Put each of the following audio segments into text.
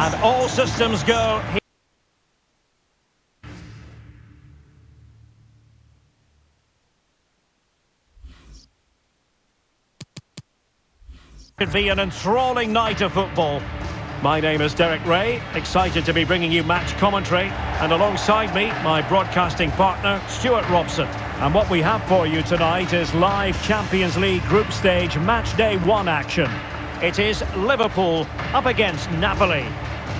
And all systems go. It'd be an enthralling night of football. My name is Derek Ray, excited to be bringing you match commentary, and alongside me, my broadcasting partner, Stuart Robson. And what we have for you tonight is live Champions League group stage match day one action. It is Liverpool up against Napoli.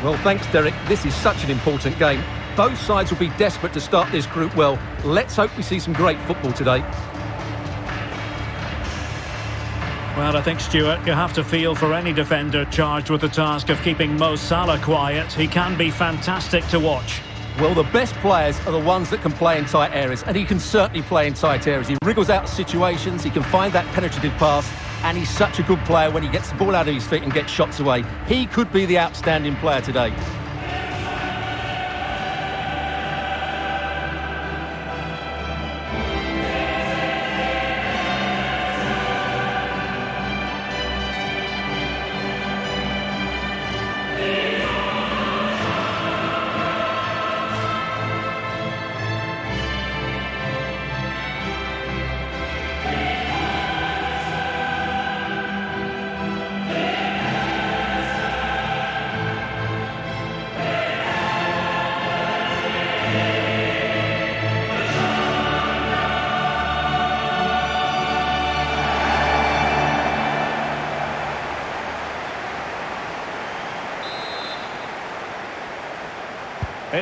Well, thanks, Derek. This is such an important game. Both sides will be desperate to start this group well. Let's hope we see some great football today. Well, I think, Stuart, you have to feel for any defender charged with the task of keeping Mo Salah quiet. He can be fantastic to watch. Well, the best players are the ones that can play in tight areas, and he can certainly play in tight areas. He wriggles out of situations, he can find that penetrative pass, and he's such a good player when he gets the ball out of his feet and gets shots away. He could be the outstanding player today.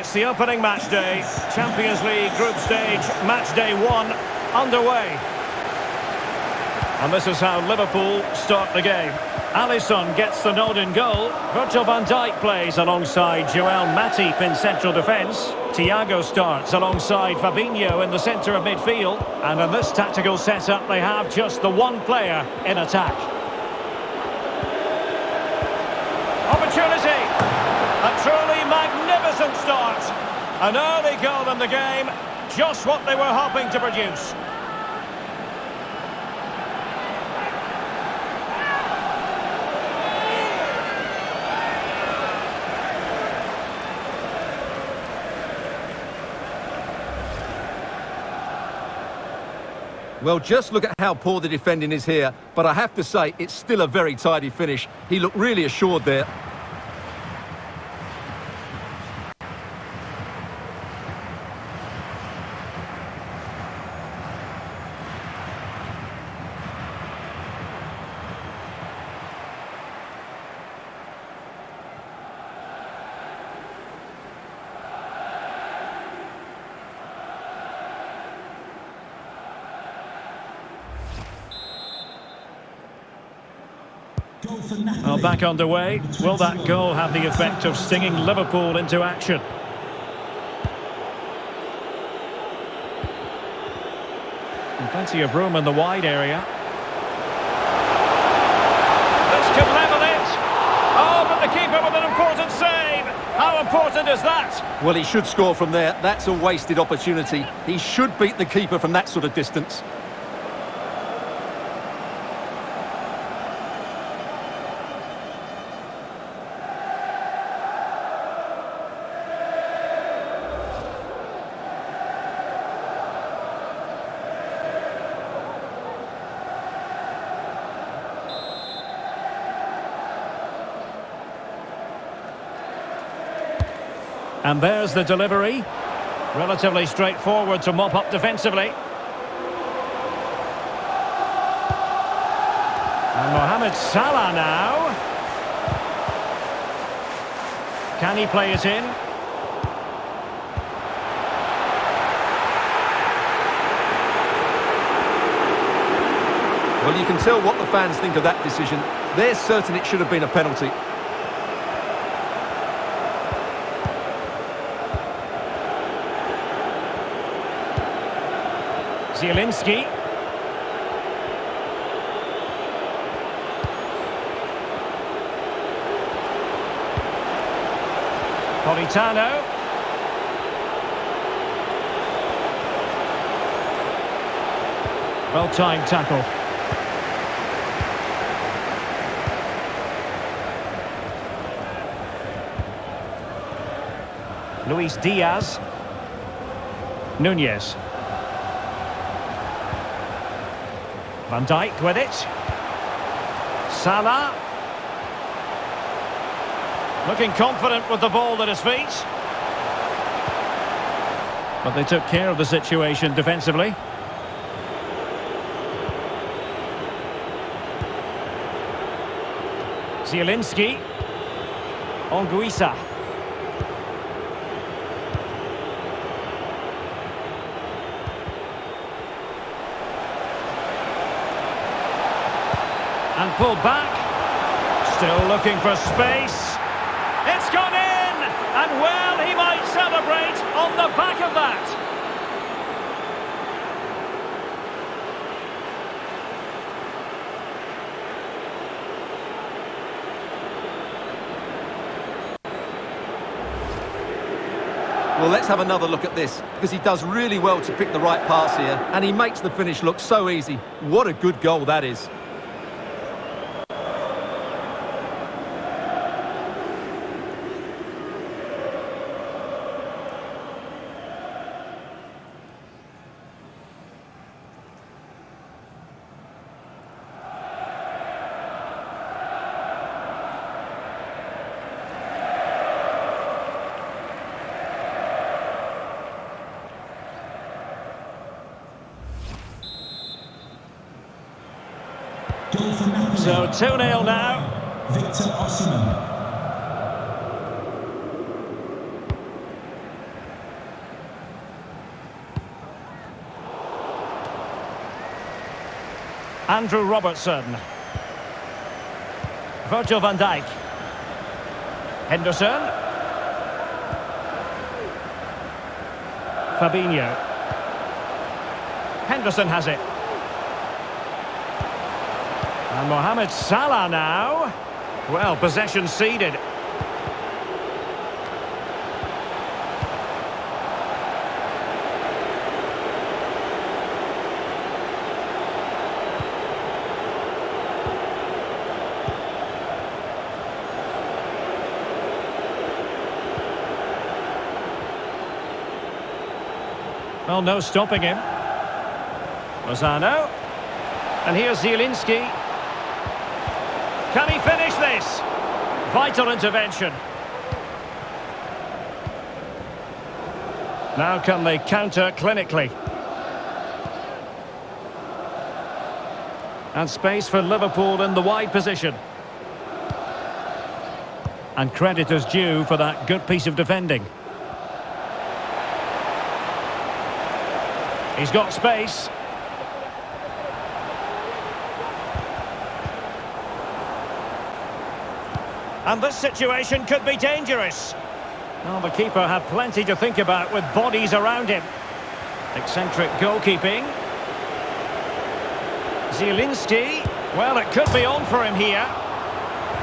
It's the opening match day. Champions League group stage, match day one, underway. And this is how Liverpool start the game. Alisson gets the nod in goal. Virgil van Dijk plays alongside Joel Matip in central defence. Thiago starts alongside Fabinho in the centre of midfield. And in this tactical setup, they have just the one player in attack. Opportunity! An early goal in the game, just what they were hoping to produce. Well, just look at how poor the defending is here. But I have to say, it's still a very tidy finish. He looked really assured there. Back underway. Will that goal have the effect of stinging Liverpool into action? And plenty of room in the wide area. This could level it. Oh, but the keeper with an important save. How important is that? Well, he should score from there. That's a wasted opportunity. He should beat the keeper from that sort of distance. And there's the delivery. Relatively straightforward to mop up defensively. And Mohamed Salah now. Can he play it in? Well, you can tell what the fans think of that decision. They're certain it should have been a penalty. Zielinski. Politano. Well-timed tackle. Luis Diaz. Nunez. Van Dijk with it. Salah. Looking confident with the ball at his feet. But they took care of the situation defensively. Zielinski. Anguissa. And back. Still looking for space. It's gone in! And well, he might celebrate on the back of that. Well, let's have another look at this, because he does really well to pick the right pass here, and he makes the finish look so easy. What a good goal that is. So 2-0 now. Victor Osimhen. Andrew Robertson. Virgil van Dijk. Henderson. Fabinho. Henderson has it. And Mohamed Salah now. Well, possession ceded. Well, no stopping him. Lozano. And here's Zielinski. Finish this? Vital intervention. Now can they counter clinically? And space for Liverpool in the wide position. And credit is due for that good piece of defending. He's got space. And this situation could be dangerous. Well, the keeper had plenty to think about with bodies around him. Eccentric goalkeeping. Zielinski. Well, it could be on for him here.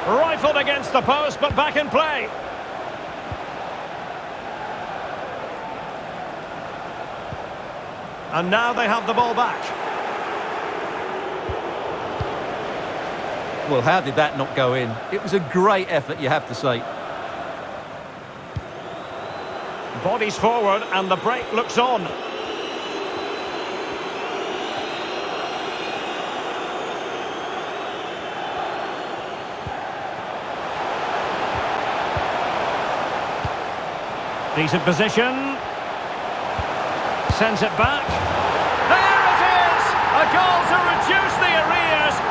Rifled against the post, but back in play. And now they have the ball back. Well, how did that not go in? It was a great effort, you have to say. Bodies forward and the break looks on. Decent position. Sends it back. There it is! A goal to reduce the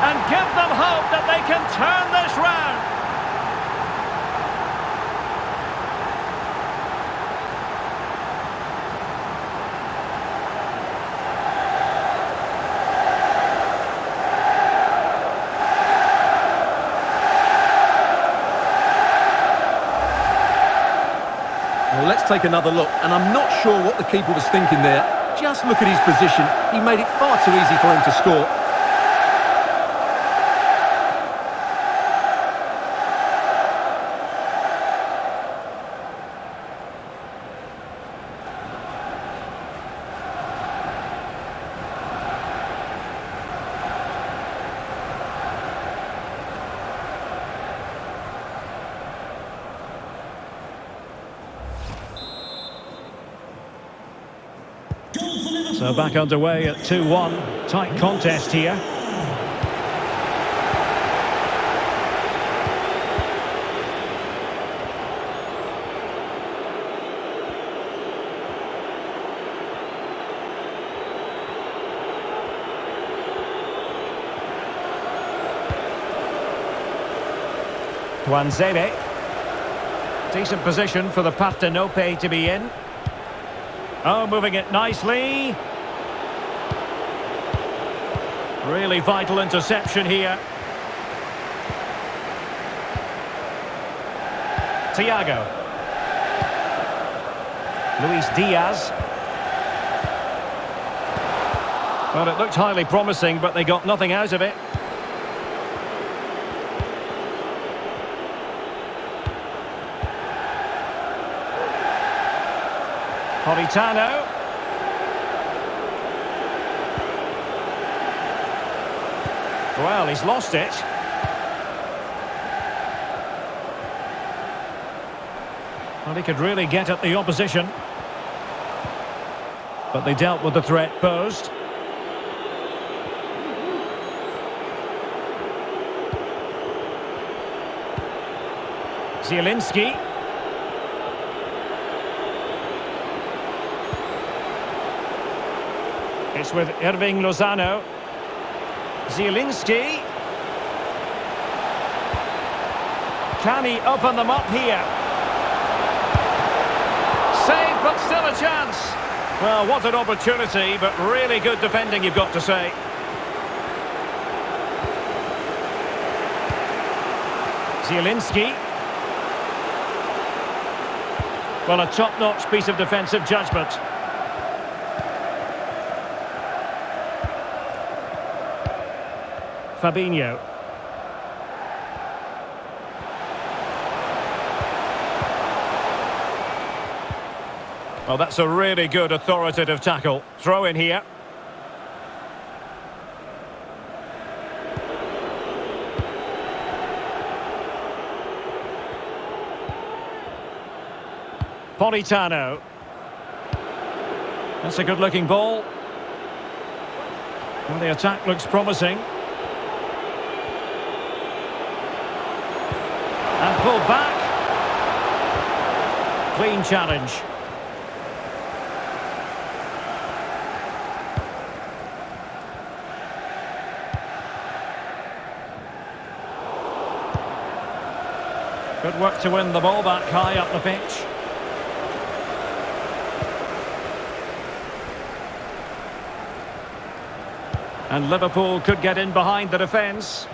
and give them hope that they can turn this round. Well, let's take another look, and I'm not sure what the keeper was thinking there. Just look at his position. He made it far too easy for him to score. So back underway at 2-1. Tight contest here. Tuanzebe. Decent position for the Partenope to be in. Oh, moving it nicely. Really vital interception here. Thiago. Luis Diaz. Well, it looked highly promising, but they got nothing out of it. Politano. Well, he's lost it. Well, he could really get at the opposition. But they dealt with the threat posed. Zielinski. It's with Hirving Lozano. Zielinski. Can he open them up here? Save, but still a chance. Well, what an opportunity, but really good defending, you've got to say. Zielinski. Well, a top-notch piece of defensive judgment. Fabinho. Well, that's a really good authoritative tackle. Throw in here. Politano. That's a good-looking ball. Well, the attack looks promising. Pulled back. Clean challenge. Good work to win the ball back high up the pitch. And Liverpool could get in behind the defence.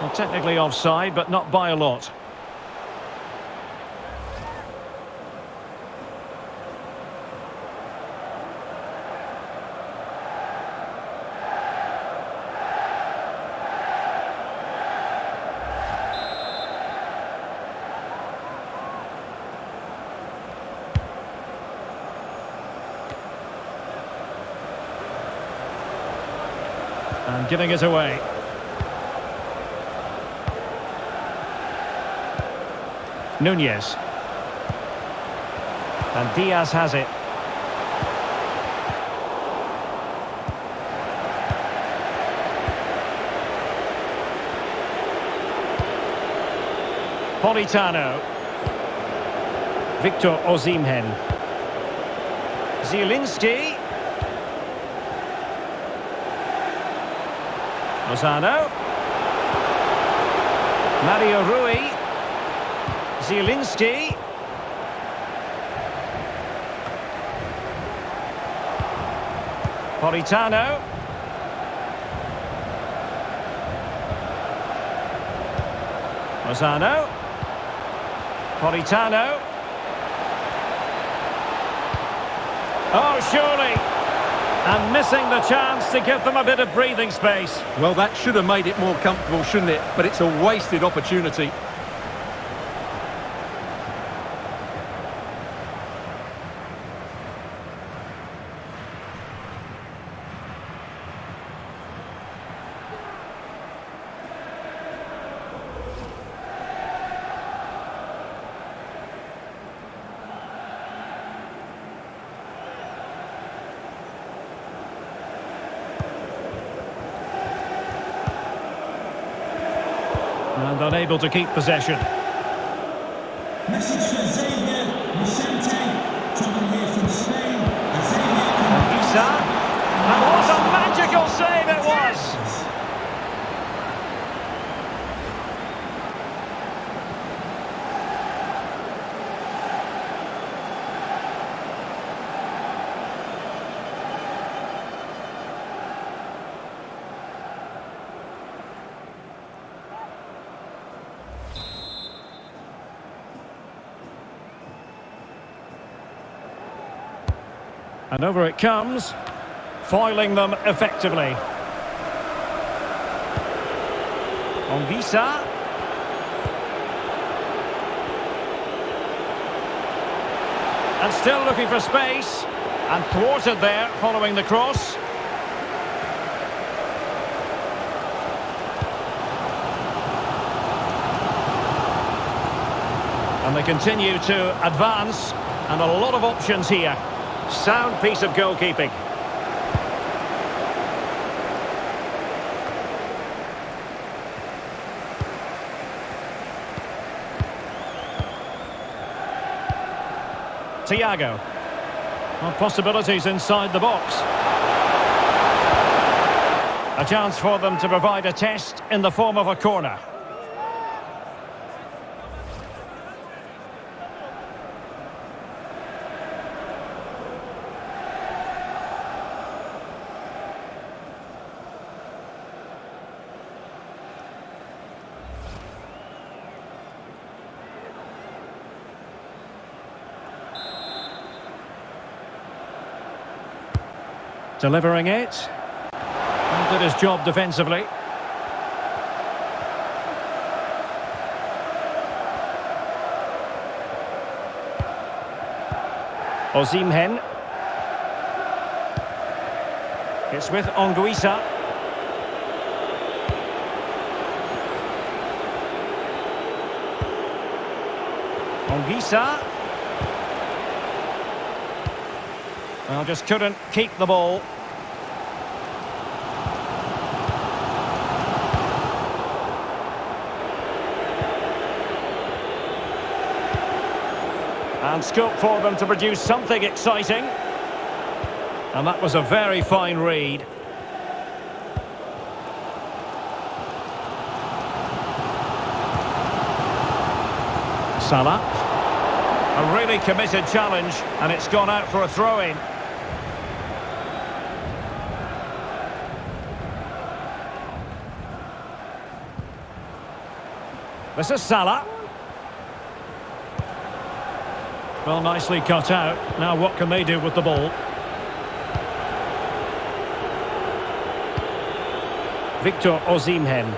Well, technically offside, but not by a lot. And giving it away. Nunez. And Diaz has it. Politano. Victor Osimhen. Zielinski. Lozano. Mario Rui. Zielinski. Politano. Lozano. Politano. Oh, surely. And missing the chance to give them a bit of breathing space. Well, that should have made it more comfortable, shouldn't it? But it's a wasted opportunity. Unable to keep possession. Message for Xavier Vicente, travelling here from Spain. Xavier Isa. And what a magical save it was! And over it comes, foiling them effectively. On Visa. And still looking for space. And thwarted there following the cross. And they continue to advance. And a lot of options here. Sound piece of goalkeeping. Thiago. Well, possibilities inside the box. A chance for them to provide a test in the form of a corner. Delivering it. And did his job defensively. Osimhen. It's with Anguissa. Anguissa. Well, just couldn't keep the ball. And scope for them to produce something exciting. And that was a very fine read. Salah. A really committed challenge, and it's gone out for a throw-in. This is Salah. Well, nicely cut out. Now what can they do with the ball? Victor Osimhen.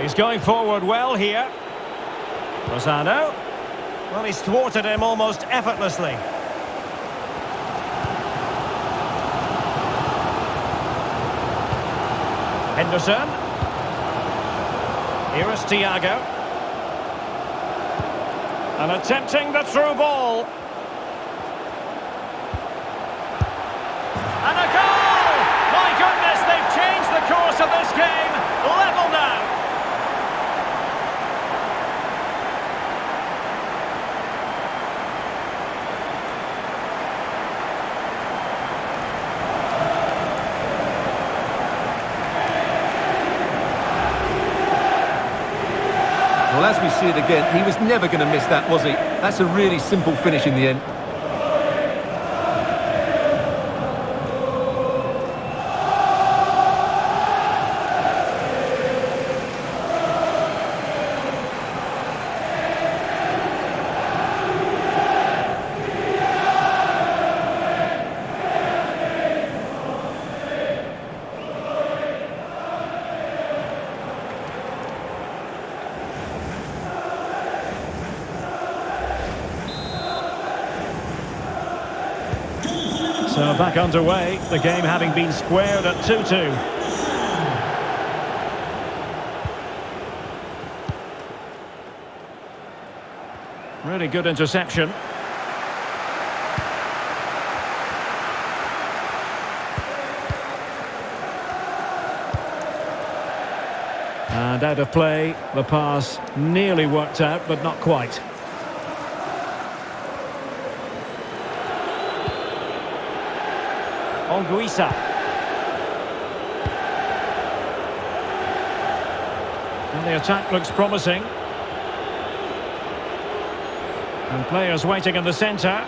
He's going forward well here. Lozano. Well, he's thwarted him almost effortlessly. Henderson. Here is Thiago. And attempting the through ball. And a goal! My goodness, they've changed the course of this game. Level now. Well, as we see it again, he was never going to miss that, was he? That's a really simple finish in the end. So back underway, the game having been squared at 2-2. Really good interception. And out of play, the pass nearly worked out, but not quite. Anguissa. And the attack looks promising. And players waiting in the centre.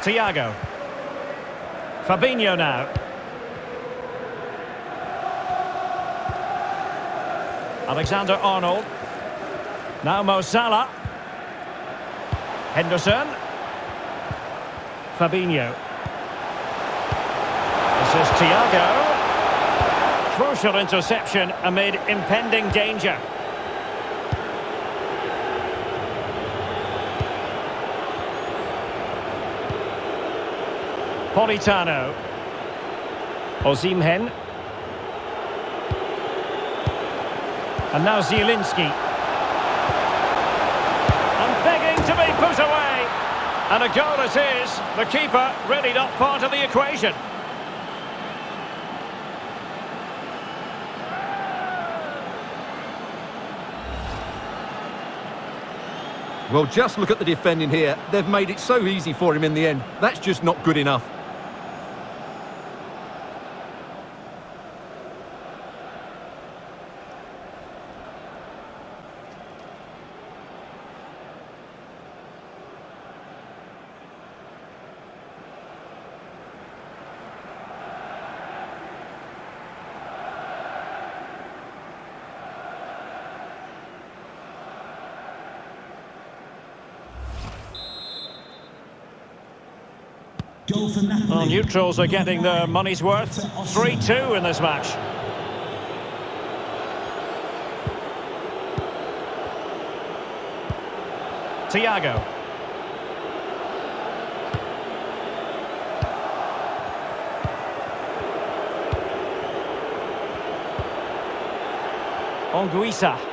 Thiago. Fabinho now. Alexander Arnold. Now Mo Salah. Henderson. Fabinho. This is Thiago. Crucial interception amid impending danger. Politano. Osimhen. And now Zielinski. And a goal it is. The keeper really not part of the equation. Well, just look at the defending here. They've made it so easy for him in the end. That's just not good enough. Well, neutrals are getting their money's worth. 3-2 in this match. Thiago. Anguissa.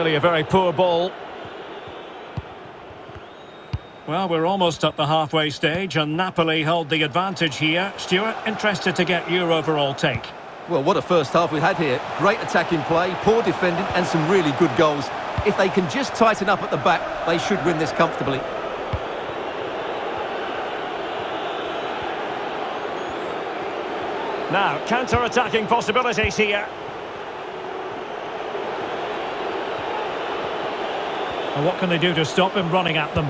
Really a very poor ball. Well, we're almost at the halfway stage and Napoli hold the advantage here. Stuart, interested to get your overall take. Well, what a first half we had here. Great attacking play, poor defending and some really good goals. If they can just tighten up at the back, they should win this comfortably. Now, counter-attacking possibilities here. And what can they do to stop him running at them?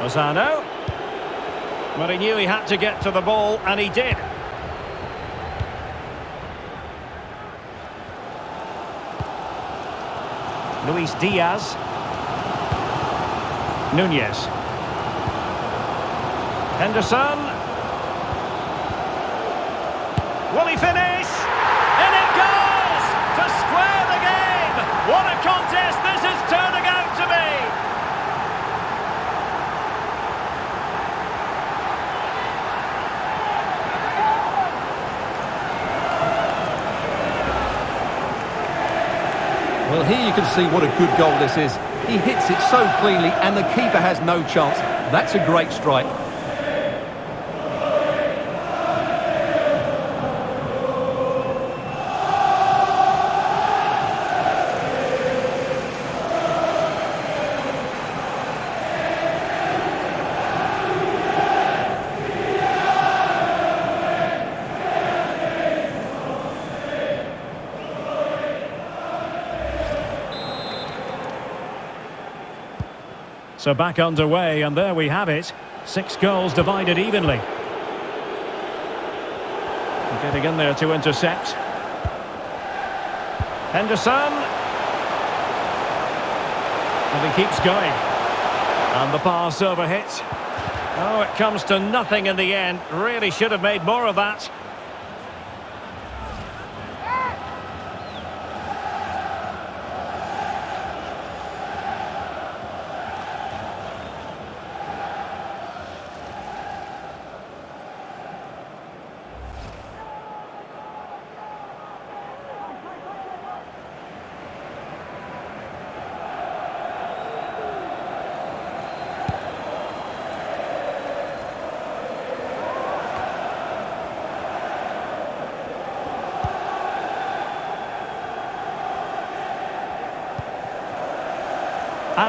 Lozano. Well, he knew he had to get to the ball, and he did. Luis Diaz. Nunez. Henderson. Will he finish? In it goes! To square the game! What a contest this is turning out to be! Well, here you can see what a good goal this is. He hits it so cleanly and the keeper has no chance. That's a great strike. So back underway, and there we have it. Six goals divided evenly. Getting in there to intercept. Henderson. And he keeps going. And the pass over hit. Oh, it comes to nothing in the end. Really should have made more of that.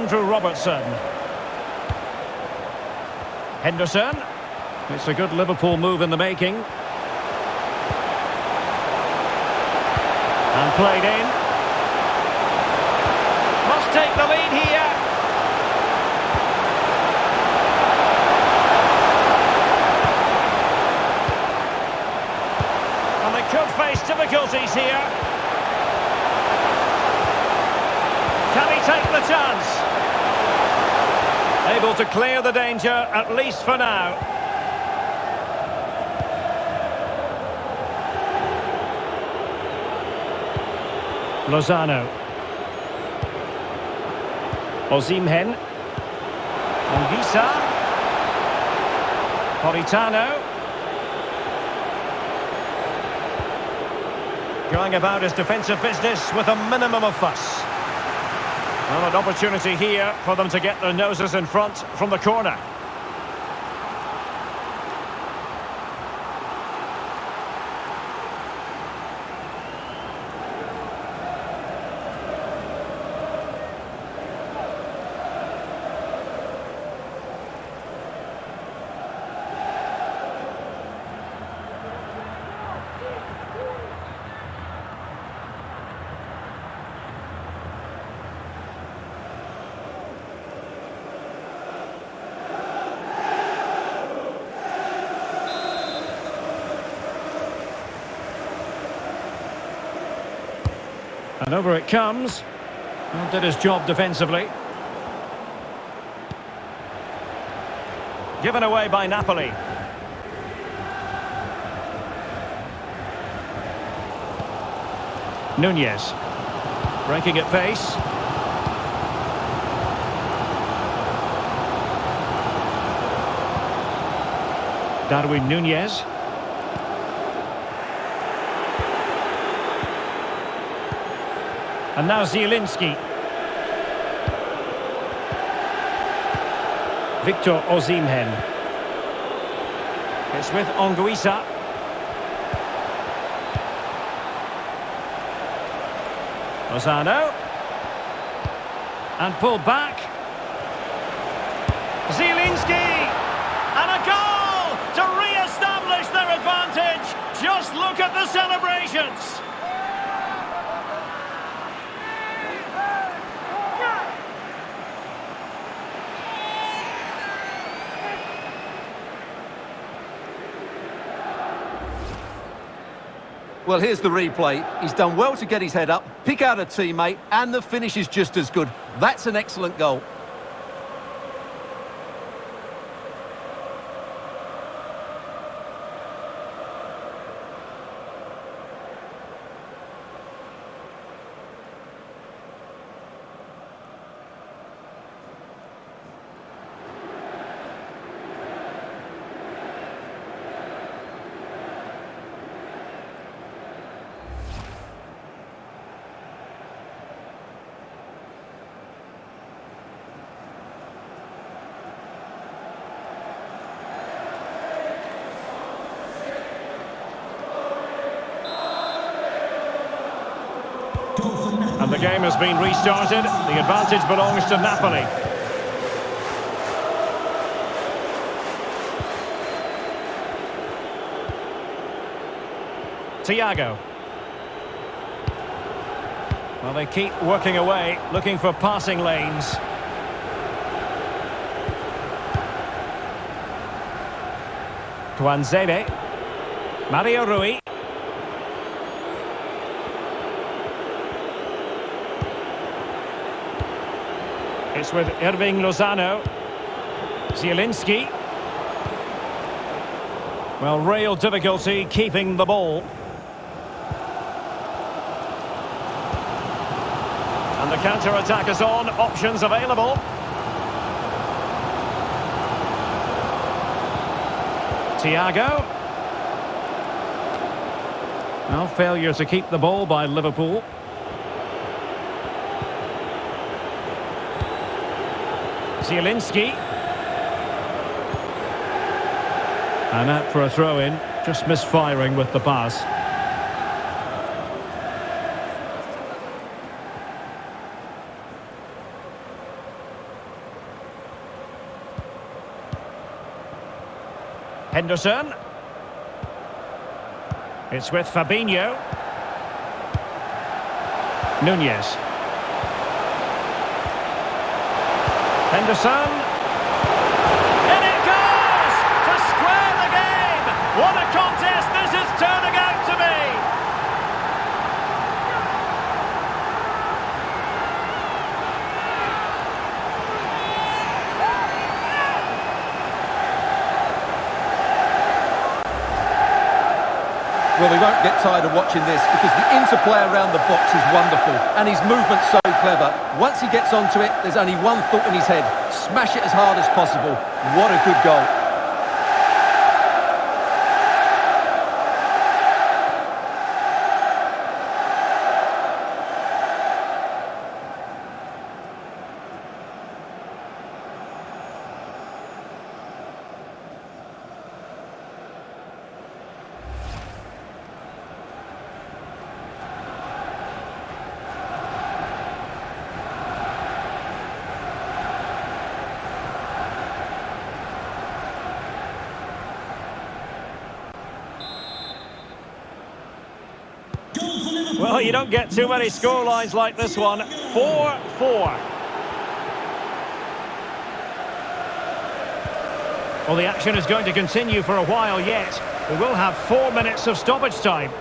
Andrew Robertson. Henderson. It's a good Liverpool move in the making. And played in. Must take the lead here. And they could face difficulties here. Can he take the chance? Able to clear the danger, at least for now. Lozano. Osimhen. Anguissa. Politano. Going about his defensive business with a minimum of fuss. Well, an opportunity here for them to get their noses in front from the corner. And over it comes. Well, did his job defensively. Given away by Napoli. Nunez. Breaking at pace. Darwin Nunez. And now Zielinski. Victor Osimhen. It's with Anguissa. Lozano. And pull back. Zielinski! And a goal to re-establish their advantage. Just look at the celebrations. Well, here's the replay. He's done well to get his head up, pick out a teammate, and the finish is just as good. That's an excellent goal. Been restarted. The advantage belongs to Napoli. Thiago. Well, they keep working away, looking for passing lanes. Tuanzebe. Mario Rui. With Hirving Lozano. Zielinski. Well, real difficulty keeping the ball. And the counter-attack is on. Options available. Thiago. Well, failure to keep the ball by Liverpool. Zielinski. And out for a throw-in, just misfiring with the pass. Henderson. It's with Fabinho. Nunez. Henderson. In it goes! To square the game! What a contest this is turning out to be! Well, we won't get tired of watching this because the interplay around the box is wonderful and his movement's so clever. Once he gets onto it, there's only one thought in his head. Smash it as hard as possible. What a good goal. You don't get too many scorelines like this one. 4-4. Well, the action is going to continue for a while yet. We will have four minutes of stoppage time.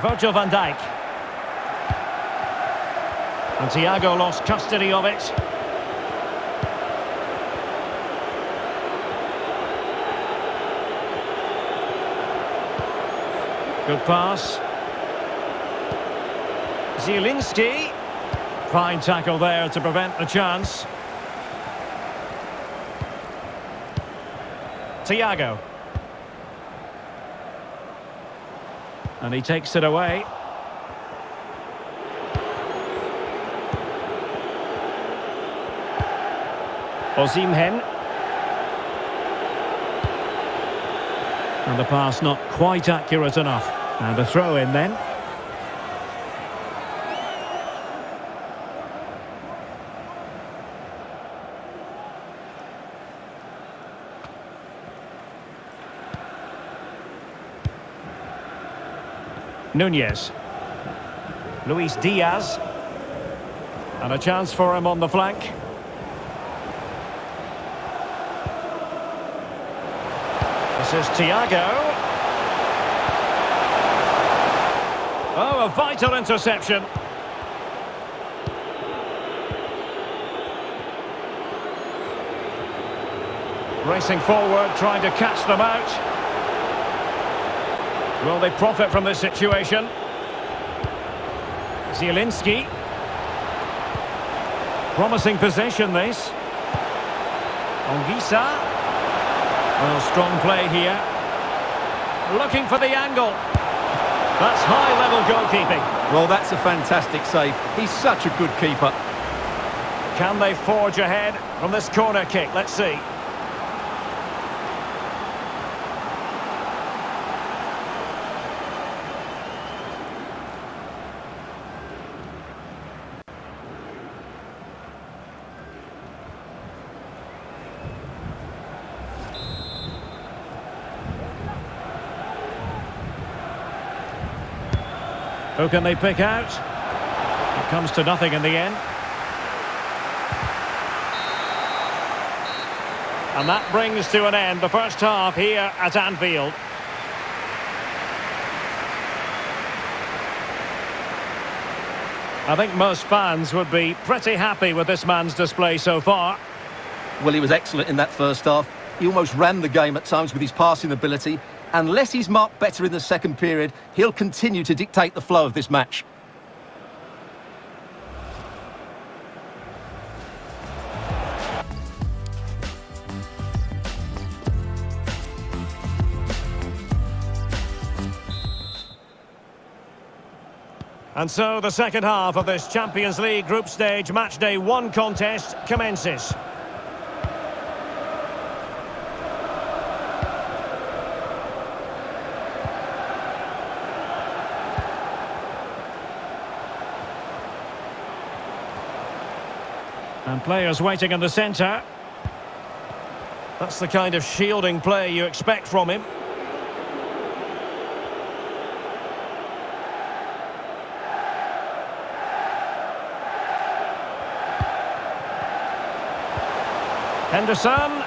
Virgil van Dijk. And Thiago lost custody of it. Good pass. Zielinski. Fine tackle there to prevent the chance. Thiago. And he takes it away. Osimhen. And the pass not quite accurate enough. And a throw in then. Nunez. Luis Diaz. And a chance for him on the flank. This is Thiago. Oh, a vital interception. Racing forward, trying to catch them out. Will they profit from this situation? Zielinski. Promising possession, this. Anguissa. Well, strong play here. Looking for the angle. That's high-level goalkeeping. Well, that's a fantastic save. He's such a good keeper. Can they forge ahead from this corner kick? Let's see. Who can they pick out? It comes to nothing in the end. And that brings to an end the first half here at Anfield. I think most fans would be pretty happy with this man's display so far. Well, he was excellent in that first half. He almost ran the game at times with his passing ability. Unless he's marked better in the second period, he'll continue to dictate the flow of this match. And so the second half of this Champions League group stage match day one contest commences. Players waiting in the centre. That's the kind of shielding play you expect from him. Henderson.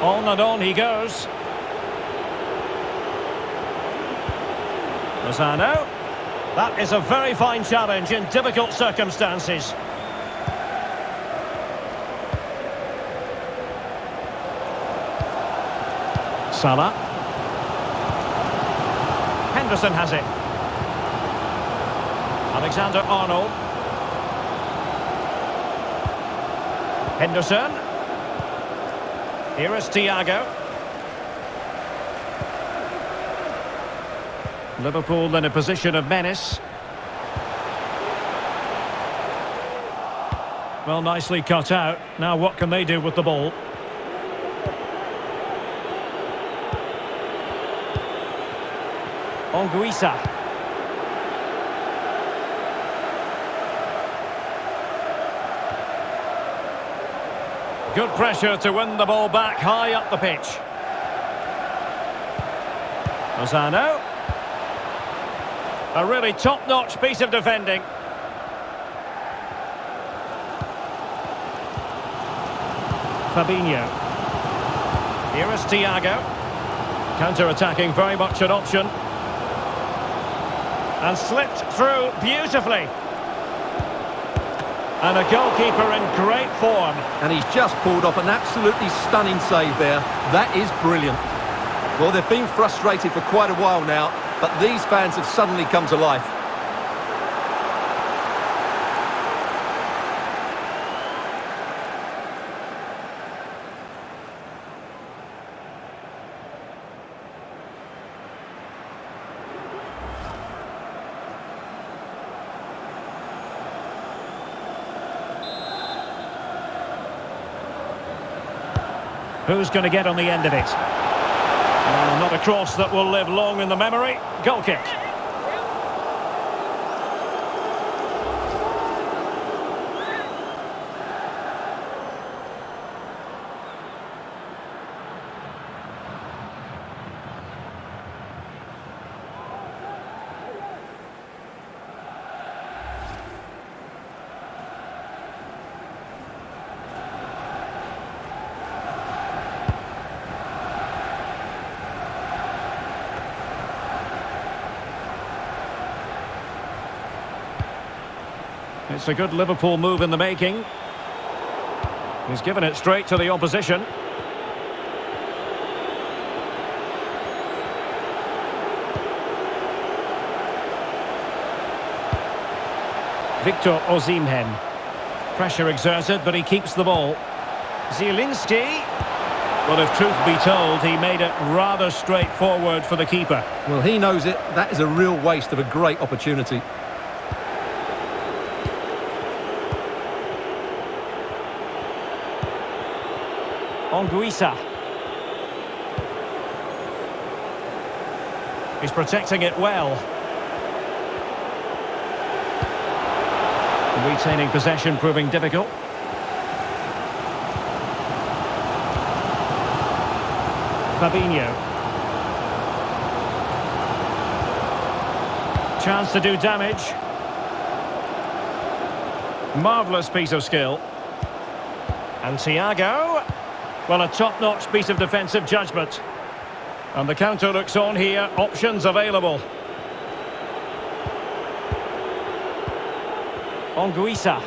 On and on he goes. Lozano. That is a very fine challenge in difficult circumstances. Salah. Henderson has it. Alexander Arnold. Henderson. Here is Thiago. Liverpool in a position of menace. Well, nicely cut out. Now what can they do with the ball? Anguissa. Good pressure to win the ball back high up the pitch. Lozano. A really top-notch piece of defending. Fabinho. Here is Thiago. Counter-attacking, very much an option. And slipped through beautifully. And a goalkeeper in great form. And he's just pulled off an absolutely stunning save there. That is brilliant. Well, they've been frustrated for quite a while now, but these fans have suddenly come to life. Who's going to get on the end of it? Well, not a cross that will live long in the memory. Goal kick. A good Liverpool move in the making. He's given it straight to the opposition. Victor Osimhen. Pressure exerted, but he keeps the ball. Zielinski. Well, if truth be told, he made it rather straightforward for the keeper. Well, he knows it. That is a real waste of a great opportunity. Anguissa. He's protecting it well. Retaining possession proving difficult. Fabinho. Chance to do damage. Marvellous piece of skill. And Thiago. Well, a top-notch piece of defensive judgment. And the counter looks on here. Options available. Anguissa.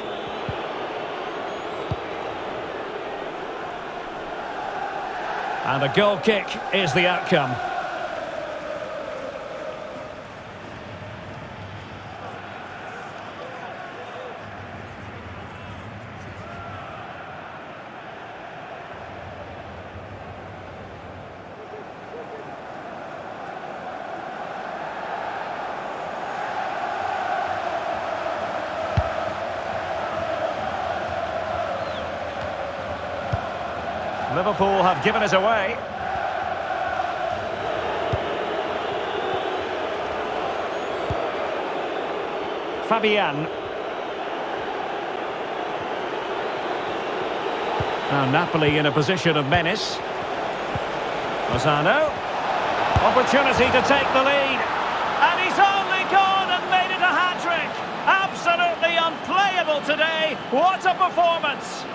And a goal kick is the outcome. Given it away. Fabian. Now Napoli in a position of menace. Lozano. Opportunity to take the lead. And he's only gone and made it a hat-trick. Absolutely unplayable today. What a performance.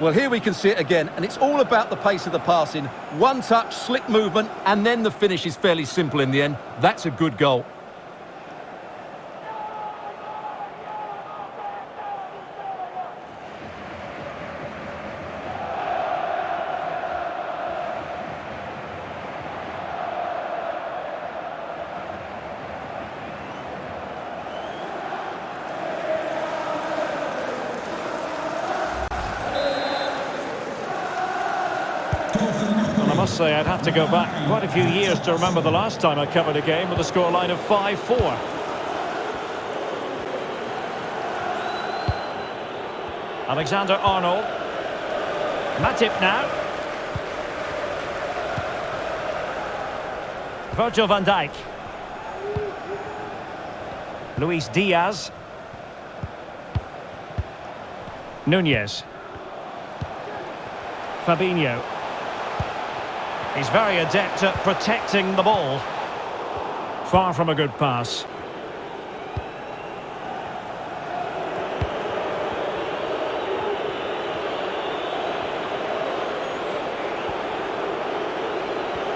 Well, here we can see it again, and it's all about the pace of the passing. One touch, slick movement, and then the finish is fairly simple in the end. That's a good goal. Must say I'd have to go back quite a few years to remember the last time I covered a game with a scoreline of 5-4. Alexander Arnold. Matip now. Virgil van Dijk. Luis Diaz. Nunez. Fabinho. He's very adept at protecting the ball. Far from a good pass.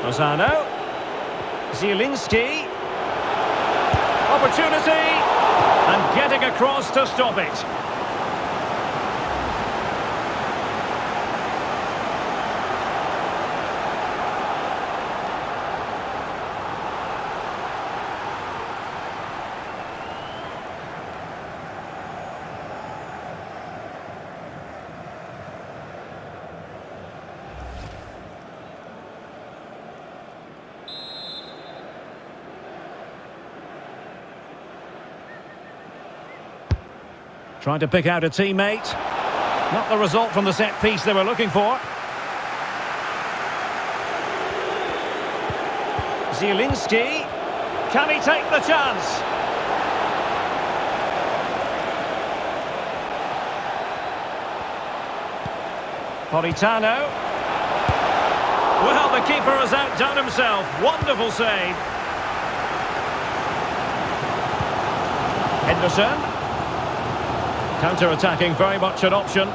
Lozano. Zielinski. Opportunity. And getting across to stop it. Trying to pick out a teammate. Not the result from the set piece they were looking for. Zielinski. Can he take the chance? Politano. Well, the keeper has outdone himself. Wonderful save. Henderson. Counter-attacking, very much an option.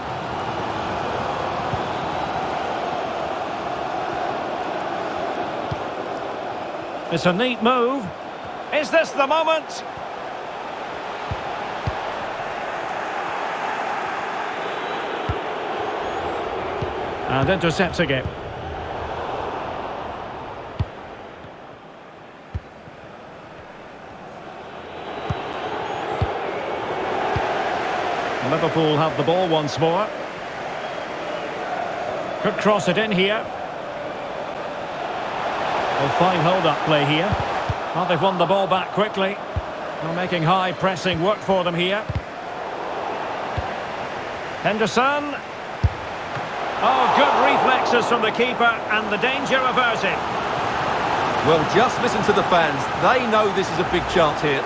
It's a neat move. Is this the moment? And intercepts again. Liverpool have the ball once more. Could cross it in here. Well, fine hold-up play here. Well, they've won the ball back quickly. They're making high pressing work for them here. Henderson. Oh, good reflexes from the keeper and the danger averted. Well, just listen to the fans. They know this is a big chance here.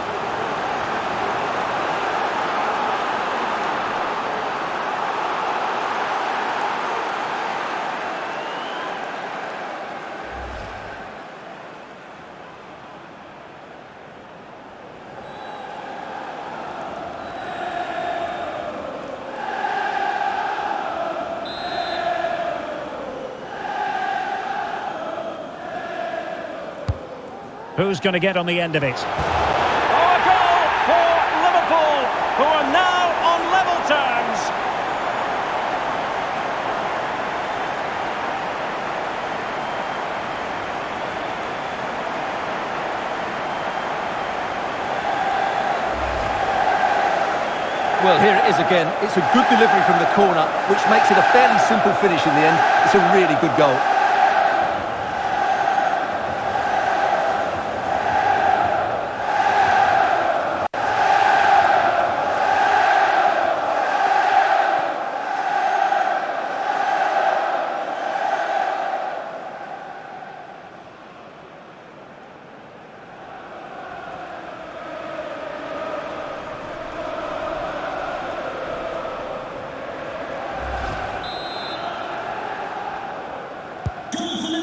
Who's going to get on the end of it? Oh, a goal for Liverpool, who are now on level terms. Well, here it is again. It's a good delivery from the corner, which makes it a fairly simple finish in the end. It's a really good goal.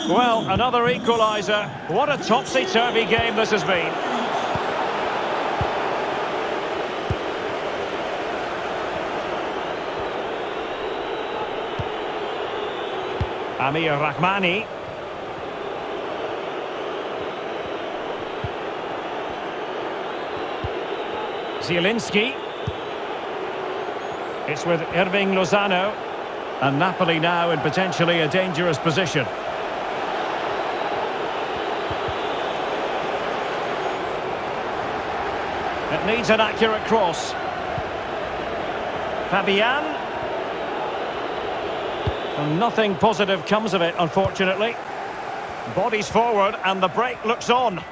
Well, another equaliser. What a topsy-turvy game this has been. Amir Rrahmani. Zielinski. It's with Hirving Lozano. And Napoli now in potentially a dangerous position. Needs an accurate cross. Fabian. And nothing positive comes of it, unfortunately. Bodies forward and the break looks on.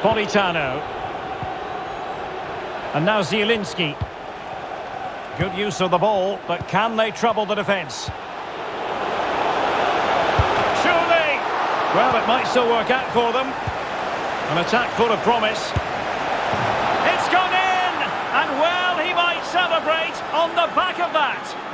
Politano. And now Zielinski. Good use of the ball, but can they trouble the defence? Surely! Well, it might still work out for them. An attack full of promise. It's gone in! And well, he might celebrate on the back of that.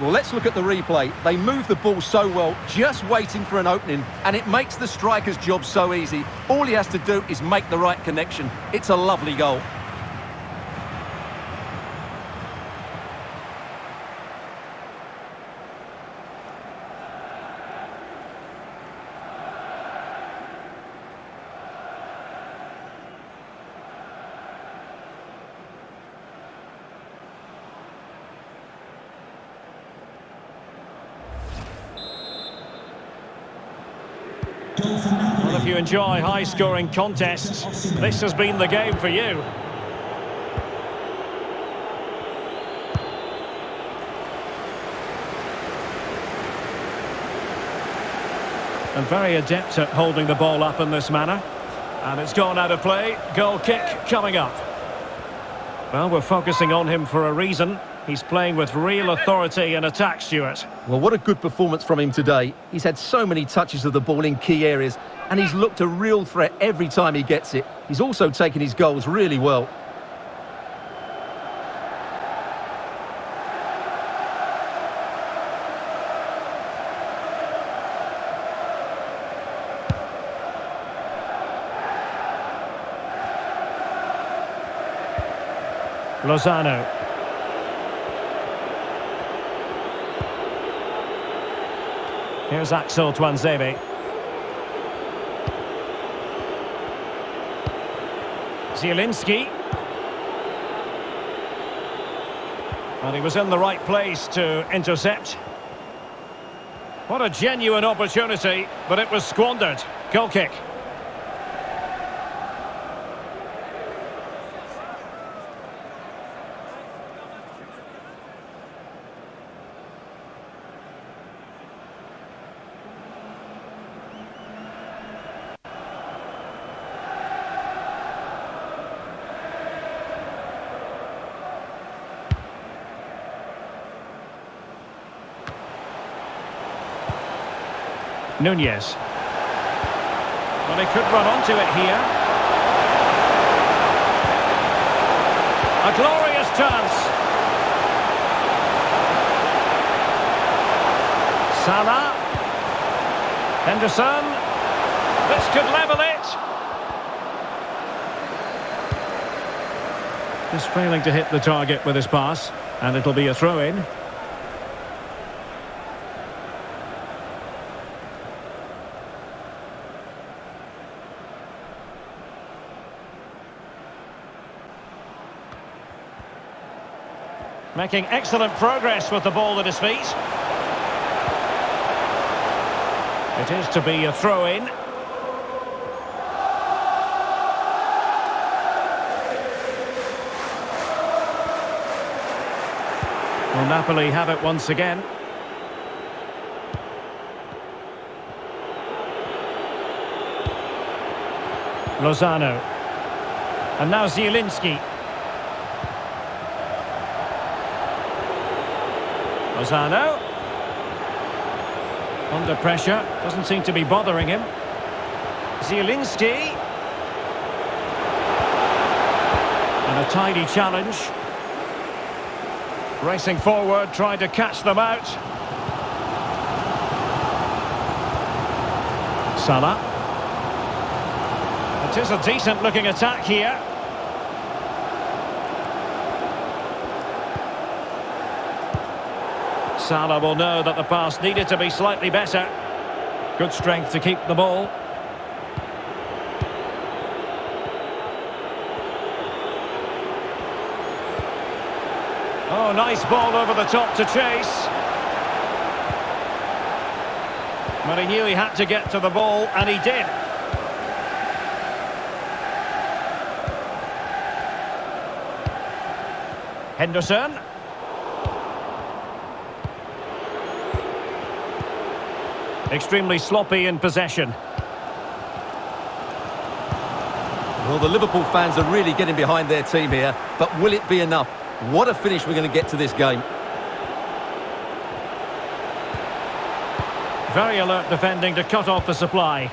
Well, let's look at the replay. They move the ball so well, just waiting for an opening, and it makes the striker's job so easy. All he has to do is make the right connection. It's a lovely goal. You enjoy high-scoring contests, this has been the game for you. And very adept at holding the ball up in this manner. And it's gone out of play. Goal kick coming up. Well, we're focusing on him for a reason. He's playing with real authority in attack, Stuart. Well, what a good performance from him today. He's had so many touches of the ball in key areas, and he's looked a real threat every time he gets it. He's also taken his goals really well. Lozano. Here's Axel Tuanzebe. Zielinski. And he was in the right place to intercept. What a genuine opportunity, but it was squandered. Goal kick. Nunez. Well, they could run onto it here. A glorious chance. Salah. Henderson. This could level it. Just failing to hit the target with his pass. And it'll be a throw-in. Making excellent progress with the ball at his feet. It is to be a throw-in. Well, Napoli have it once again. Lozano. And now Zielinski. Lozano. Under pressure. Doesn't seem to be bothering him. Zielinski. And a tidy challenge. Racing forward, trying to catch them out. Salah. It is a decent looking attack here. Salah will know that the pass needed to be slightly better. Good strength to keep the ball. Oh, nice ball over the top to chase. But he knew he had to get to the ball, and he did. Henderson. Extremely sloppy in possession. Well, the Liverpool fans are really getting behind their team here, but will it be enough? What a finish we're going to get to this game. Very alert defending to cut off the supply.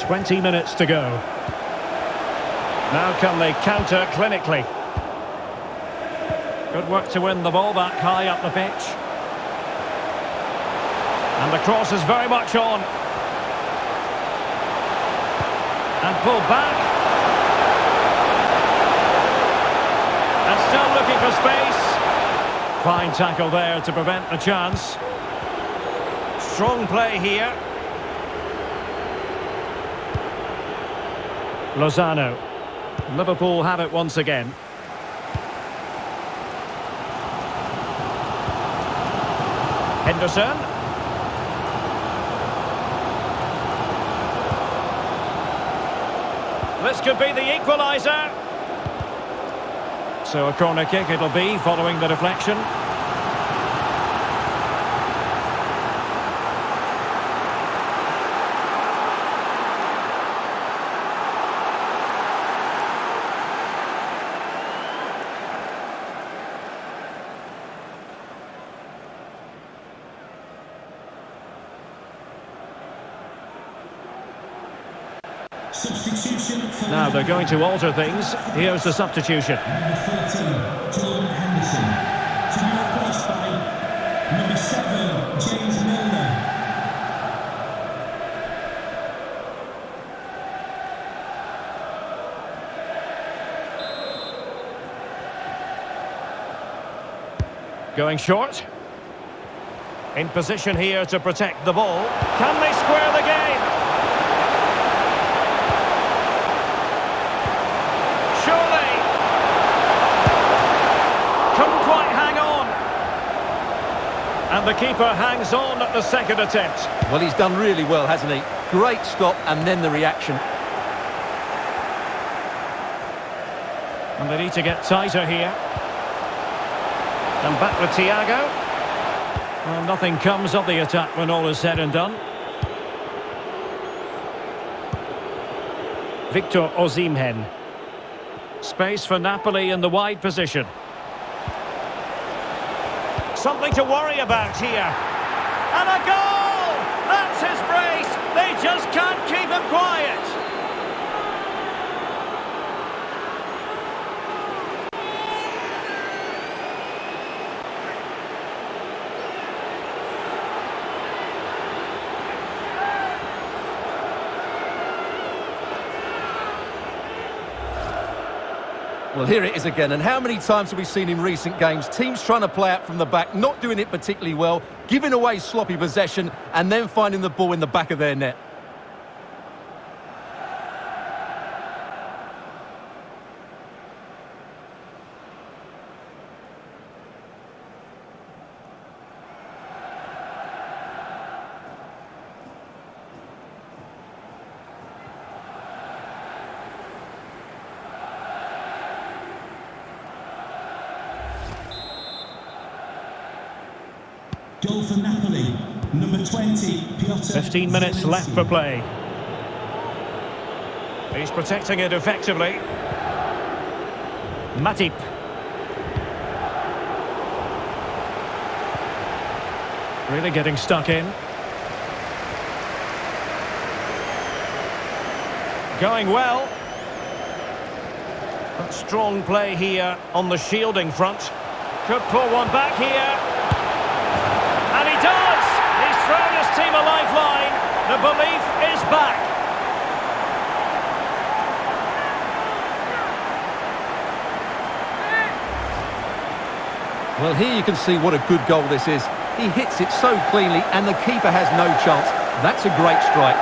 20 minutes to go. Now can they counter clinically? Good work to win the ball back high up the pitch. And the cross is very much on. And pulled back. And still looking for space. Fine tackle there to prevent the chance. Strong play here. Lozano. Liverpool have it once again. Henderson. This could be the equaliser. So a corner kick it'll be following the deflection. Now they're going to alter things. Here's the substitution. number 13, Jordan Henderson. To be replaced by number 7, James Milner. Going short. In position here to protect the ball. Can they square the game? Surely. Couldn't quite hang on. And the keeper hangs on at the second attempt. Well, he's done really well, hasn't he? Great stop and then the reaction. And they need to get tighter here. And back with Thiago. Well, nothing comes of the attack when all is said and done. Victor Osimhen. Space for Napoli in the wide position. Something to worry about here. And a goal! That's his brace! They just can't keep him quiet! Well, here it is again. And how many times have we seen in recent games teams trying to play out from the back, not doing it particularly well, giving away sloppy possession, and then finding the ball in the back of their net? 15 minutes left for play. He's protecting it effectively. Matip. Really getting stuck in. Going well. But strong play here on the shielding front. Could pull one back here. And he does! Team a lifeline. The belief is back. Well, here you can see what a good goal this is. He hits it so cleanly and the keeper has no chance. That's a great strike.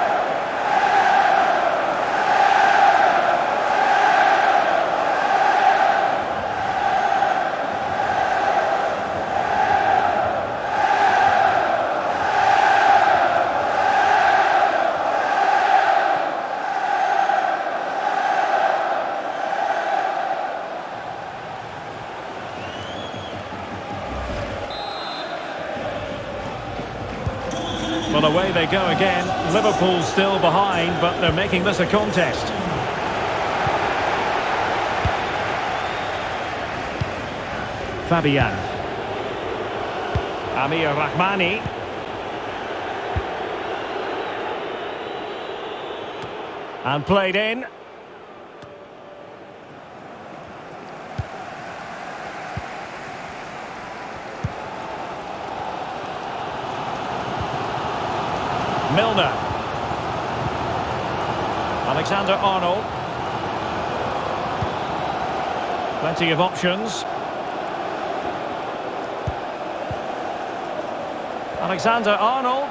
Well, away they go again. Liverpool still behind, but they're making this a contest. Fabian. Amir Rrahmani. And played in. Milner. Alexander Arnold. Plenty of options. Alexander Arnold.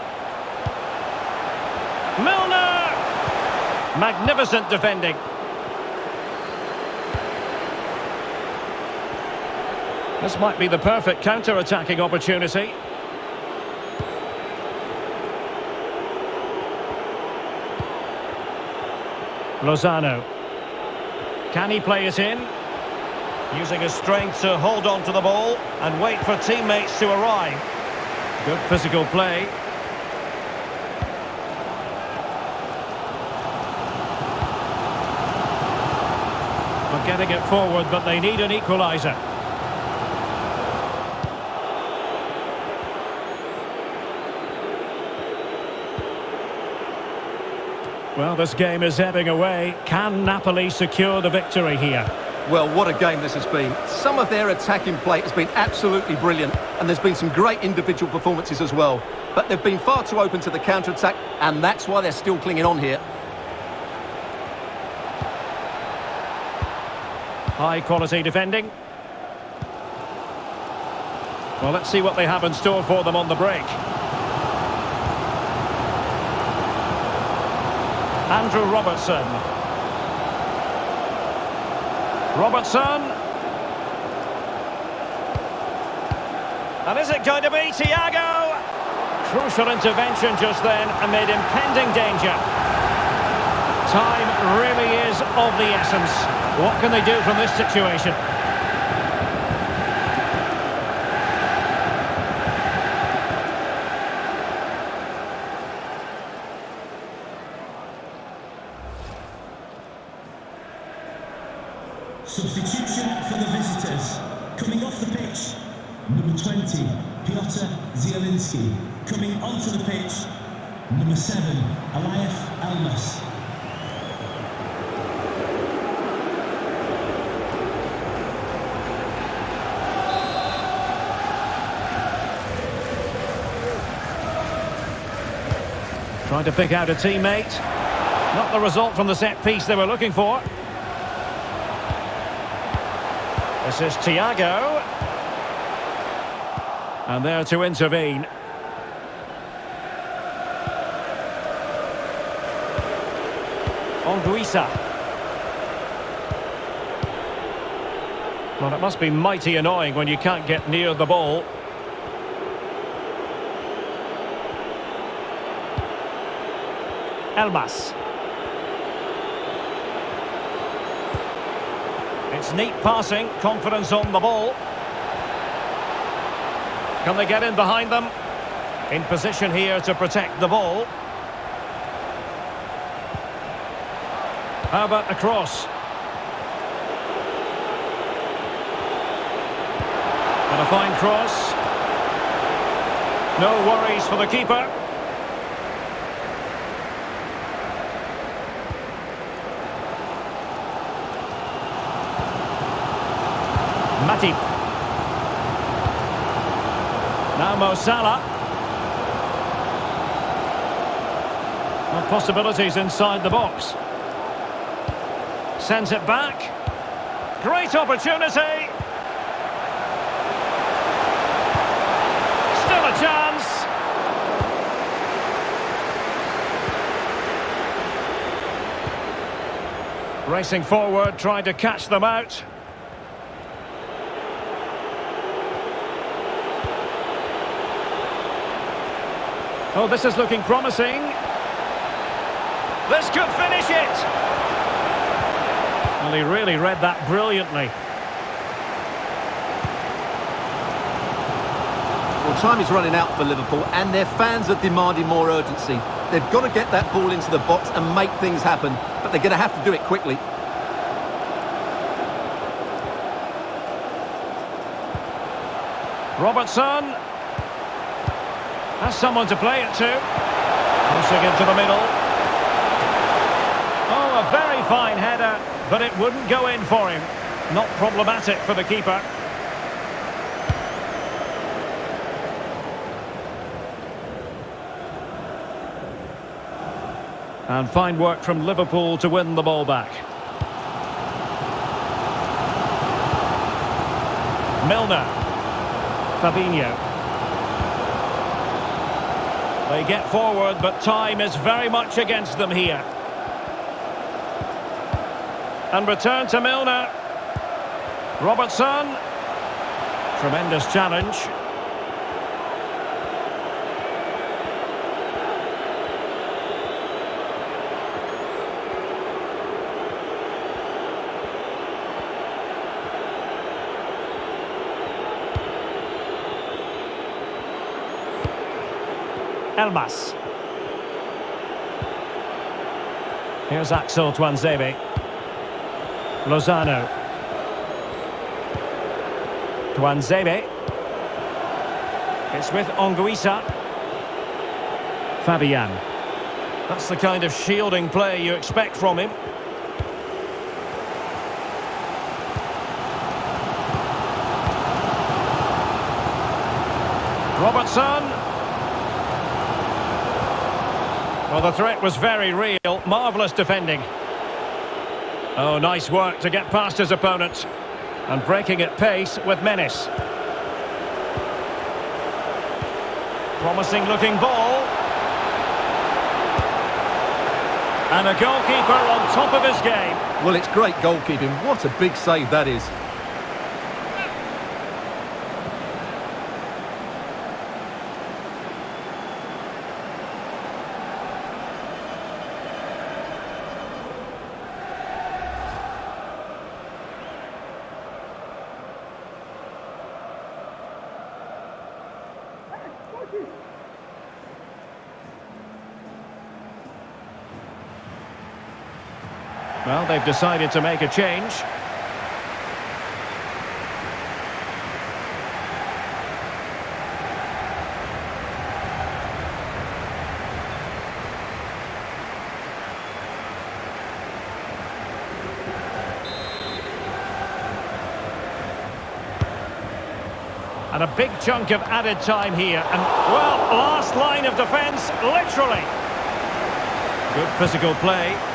Milner! Magnificent defending. This might be the perfect counter-attacking opportunity. Lozano. Can he play it in? Using his strength to hold on to the ball and wait for teammates to arrive. Good physical play. But getting it forward, but they need an equaliser. Well, this game is ebbing away. Can Napoli secure the victory here? Well, what a game this has been. Some of their attacking play has been absolutely brilliant, and there's been some great individual performances as well. But they've been far too open to the counter-attack, and that's why they're still clinging on here. High quality defending. Well, let's see what they have in store for them on the break. Andrew Robertson. Robertson. And is it going to be Thiago? Crucial intervention just then amid impending danger. Time really is of the essence. What can they do from this situation? Substitution for the visitors. Coming off the pitch, number 20, Piotr Zielinski. Coming onto the pitch, number 7, Eljif Elmas. Trying to pick out a teammate. Not the result from the set piece they were looking for. This is Thiago. And there to intervene. Anguissa. Well, it must be mighty annoying when you can't get near the ball. Elmas. It's neat passing, confidence on the ball. Can they get in behind them? In position here to protect the ball. How about the cross? And a fine cross. No worries for the keeper. Matip. Now Mo Salah. Well, possibilities inside the box. Sends it back. Great opportunity. Still a chance. Racing forward, trying to catch them out. Oh, this is looking promising. This could finish it. Well, he really read that brilliantly. Well, time is running out for Liverpool and their fans are demanding more urgency. They've got to get that ball into the box and make things happen, but they're going to have to do it quickly. Robertson. Has someone to play it to. Crossing into the middle. Oh, a very fine header, but it wouldn't go in for him. Not problematic for the keeper. And fine work from Liverpool to win the ball back. Milner. Fabinho. They get forward, but time is very much against them here. And return to Milner. Robertson. Tremendous challenge. Elmas. Here's Axel Tuanzebe. Lozano. Tuanzebe. It's with Anguissa. Fabian. That's the kind of shielding play you expect from him. Robertson. Well, the threat was very real. Marvellous defending. Oh, nice work to get past his opponent. And breaking at pace with menace. Promising looking ball. And a goalkeeper on top of his game. Well, it's great goalkeeping. What a big save that is. Well, they've decided to make a change. And a big chunk of added time here. And, well, last line of defence, literally. Good physical play.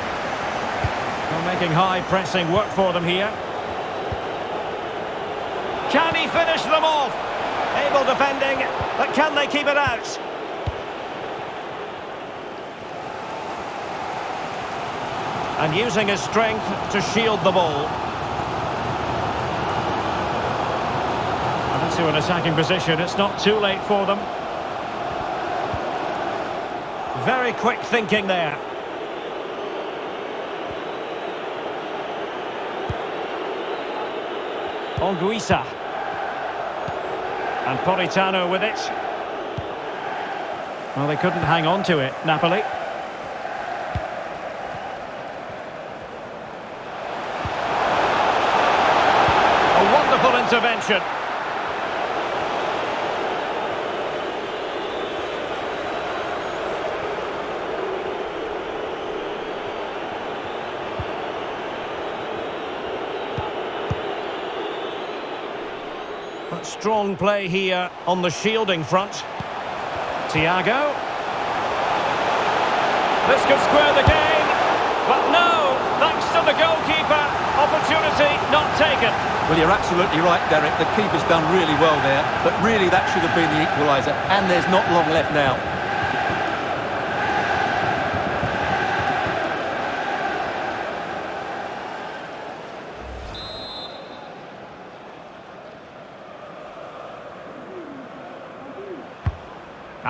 Making high pressing work for them here. Can he finish them off? Able defending, but can they keep it out? And using his strength to shield the ball. And into an attacking position, it's not too late for them. Very quick thinking there. Anguissa. And Politano with it. Well, they couldn't hang on to it, Napoli. A wonderful intervention. Strong play here on the shielding front. Thiago. This could square the game, but no, thanks to the goalkeeper, opportunity not taken. Well, you're absolutely right, Derek. The keeper's done really well there, but really that should have been the equaliser, and there's not long left now.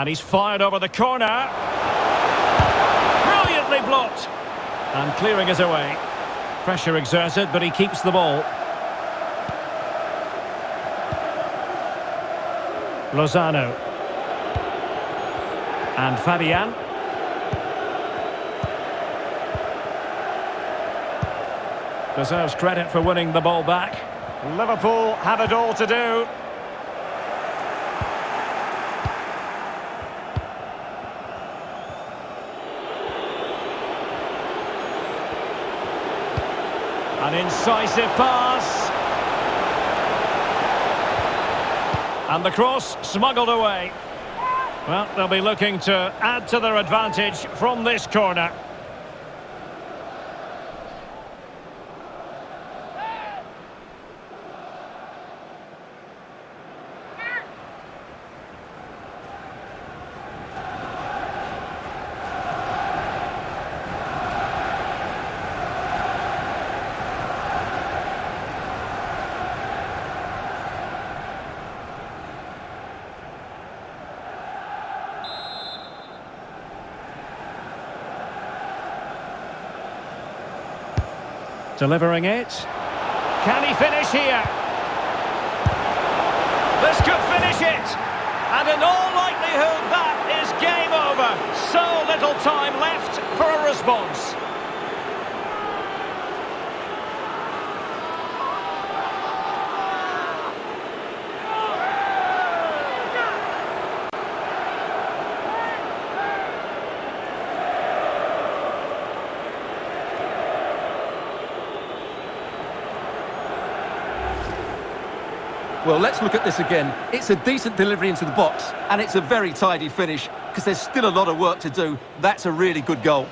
And he's fired over the corner. Brilliantly blocked. And clearing it away. Pressure exerted, but he keeps the ball. Lozano. And Fabian. Deserves credit for winning the ball back. Liverpool have it all to do. An incisive pass. And the cross smuggled away. Well, they'll be looking to add to their advantage from this corner. Delivering it. Can he finish here? This could finish it. And in all likelihood, that is game over. So little time left for a response. Well, let's look at this again. It's a decent delivery into the box, and it's a very tidy finish, because there's still a lot of work to do. That's a really good goal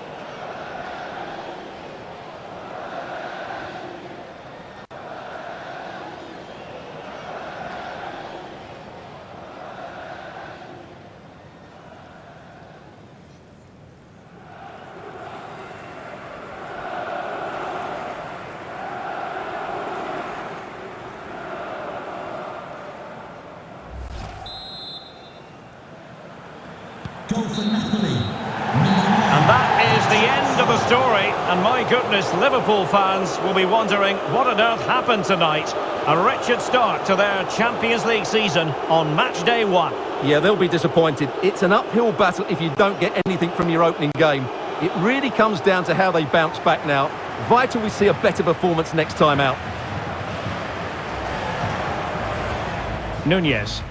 for Napoli. And that is the end of the story. And my goodness, Liverpool fans will be wondering what on earth happened tonight. A wretched start to their Champions League season on match day one. Yeah, they'll be disappointed. It's an uphill battle if you don't get anything from your opening game. It really comes down to how they bounce back now. Vital we see a better performance next time out. Nunez.